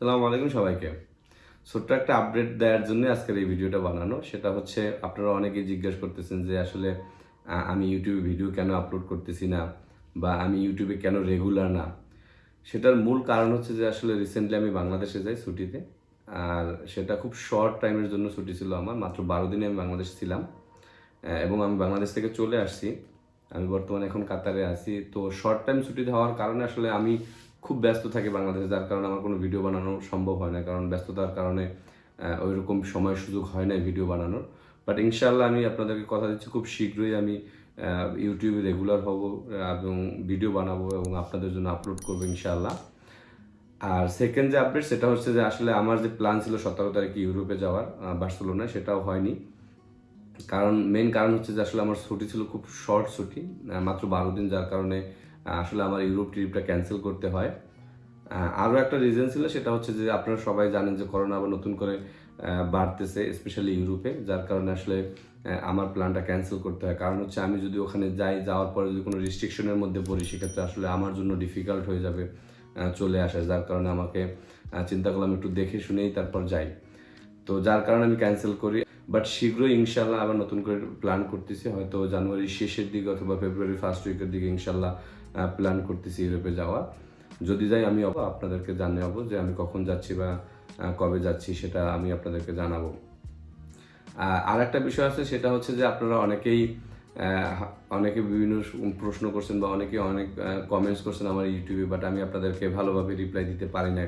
সালামু আলাইকুম সবাইকে। ছোট্ট একটা আপডেট দেওয়ার জন্য আজকের এই ভিডিওটা বানানো। সেটা হচ্ছে, আপনারা অনেকেই জিজ্ঞাসা করতেছেন যে আসলে আমি ইউটিউবে ভিডিও কেন আপলোড করতেছি না বা আমি ইউটিউবে কেন রেগুলার না? সেটার মূল কারণ হচ্ছে যে আসলে রিসেন্টলি আমি বাংলাদেশে যাই ছুটিতে। আর সেটা খুব শর্ট টাইমের জন্য ছুটি ছিল আমার। মাত্র বারো দিনে আমি বাংলাদেশ ছিলাম। এবং আমি বাংলাদেশ থেকে চলে আসছি। আমি বর্তমানে এখন কাতারে আছি। তো শর্ট টাইম ছুটি হওয়ার কারণে আসলে আমি খুব ব্যস্ত থাকি বাংলাদেশে যার কারণে আমার কোনো ভিডিও বানানো সম্ভব হয় না কারণ ব্যস্ততার কারণে আহ, ওইরকম সময় সুযোগ হয় না ভিডিও বানানোর। বাট ইনশাল্লাহ আমি আপনাদেরকে কথা দিচ্ছি খুব শীঘ্রই আমি ইউটিউবে রেগুলার হব এবং ভিডিও বানাবো এবং আপনাদের জন্য আপলোড করব ইনশাল্লাহ আর সেকেন্ড যে আপডেট সেটা হচ্ছে যে আসলে আমার যে প্ল্যান ছিল সতেরো তারিখে ইউরোপে যাওয়ার বার্সেলোনায় সেটাও হয়নি। কারণ মেন কারণ হচ্ছে যে আসলে আমার ছুটি ছিল খুব শর্ট ছুটি মাত্র বারো দিন যার কারণে আসলে আমার ইউরোপ ট্রিপটা ক্যান্সেল করতে হয়। আরও একটা রিজন ছিল, সেটা হচ্ছে যে আপনারা সবাই জানেন যে করোনা আবার নতুন করে বাড়তেছে স্পেশালি ইউরোপে যার কারণে আসলে আমার প্ল্যানটা ক্যান্সেল করতে হয়। কারণ হচ্ছে আমি যদি ওখানে যাই, যাওয়ার পরে যদি কোনো রেস্ট্রিকশনের মধ্যে পড়ি, সেক্ষেত্রে আসলে আমার জন্য ডিফিকাল্ট হয়ে যাবে চলে আসা, যার কারণে আমাকে চিন্তা করলাম একটু দেখে শুনেই তারপর যাই। তো যার কারণে আমি ক্যান্সেল করি। বাট শীঘ্রই ইনশাল্লাহ আবার নতুন করে প্ল্যান করতেছি। হয়তো জানুয়ারির শেষের দিকে অথবা ফেব্রুয়ারি ফার্স্ট উইকের দিকে ইনশাল্লাহ প্ল্যান করতেছি ইউরোপে যাওয়া। যদি যাই, আমি আপনাদেরকে জানাব যে আমি কখন যাচ্ছি বা কবে যাচ্ছি সেটা আমি আপনাদেরকে জানাব। আর একটা বিষয় আছে, সেটা হচ্ছে যে আপনারা অনেকেই অনেকে বিভিন্ন প্রশ্ন করছেন বা অনেকে অনেক কমেন্টস করছেন আমার ইউটিউবে বাট আমি আপনাদেরকে ভালোভাবে রিপ্লাই দিতে পারি না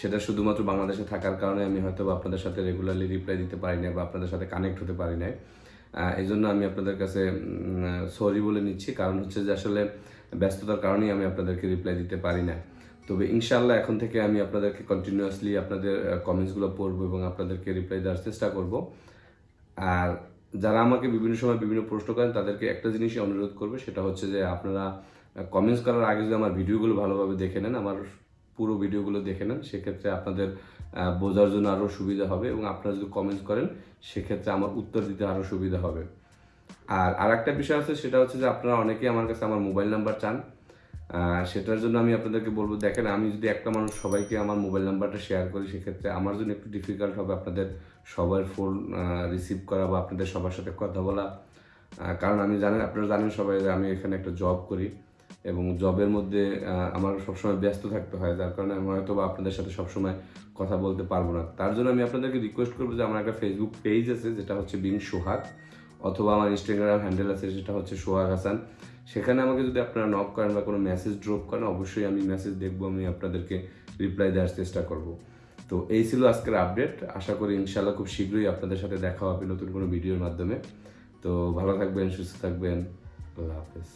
সেটা শুধুমাত্র বাংলাদেশে থাকার কারণে আমি হয়তো আপনাদের সাথে রেগুলারলি রিপ্লাই দিতে পারি না বা আপনাদের সাথে কানেক্ট হতে পারি না এই জন্য আমি আপনাদের কাছে সরি বলে নিচ্ছি। কারণ হচ্ছে যে আসলে ব্যস্ততার কারণেই আমি আপনাদেরকে রিপ্লাই দিতে পারি না তবে ইনশাল্লাহ এখন থেকে আমি আপনাদেরকে কন্টিনিউয়াসলি আপনাদের কমেন্টসগুলো পড়ব এবং আপনাদেরকে রিপ্লাই দেওয়ার চেষ্টা করব। আর যারা আমাকে বিভিন্ন সময় বিভিন্ন প্রশ্ন করেন, তাদেরকে একটা জিনিসই অনুরোধ করবে, সেটা হচ্ছে যে আপনারা কমেন্টস করার আগে যদি আমার ভিডিওগুলো ভালোভাবে দেখে নেন, আমার পুরো ভিডিওগুলো দেখে নেন, সেক্ষেত্রে আপনাদের বোঝার জন্য আরও সুবিধা হবে এবং আপনারা যদি কমেন্টস করেন, সেক্ষেত্রে আমার উত্তর দিতে আরও সুবিধা হবে। আর আর একটা বিষয় আছে, সেটা হচ্ছে যে আপনারা অনেকেই আমার কাছে আমার মোবাইল নাম্বার চান। সেটার জন্য আমি আপনাদেরকে বলব, দেখেন আমি যদি একটা মানুষ সবাইকে আমার মোবাইল নাম্বারটা শেয়ার করি, সেক্ষেত্রে আমার জন্য একটু ডিফিকাল্ট হবে আপনাদের সবার ফোন রিসিভ করা বা আপনাদের সবার সাথে কথা বলা। কারণ আমি জানেন, আপনারা জানেন সবাই যে আমি এখানে একটা জব করি। এবং জবের মধ্যে আমার সবসময় ব্যস্ত থাকতে হয়, যার কারণে আমি হয়তো বা আপনাদের সাথে সবসময় কথা বলতে পারব না। তার জন্য আমি আপনাদেরকে রিকোয়েস্ট করব যে আমার একটা ফেসবুক পেজ আছে, যেটা হচ্ছে বিন সোহাগ, অথবা আমার ইনস্টাগ্রাম হ্যান্ডেল আছে সেটা হচ্ছে সোহাগ হাসান। সেখানে আমাকে যদি আপনারা নক করেন বা কোনো মেসেজ ড্রপ করেন, অবশ্যই আমি মেসেজ দেখব, আমি আপনাদেরকে রিপ্লাই দেওয়ার চেষ্টা করব। তো এই ছিল আজকের আপডেট আশা করি ইনশাল্লাহ খুব শীঘ্রই আপনাদের সাথে দেখা হবে নতুন কোনো ভিডিওর মাধ্যমে। তো ভালো থাকবেন, সুস্থ থাকবেন। আল্লাহ হাফেজ।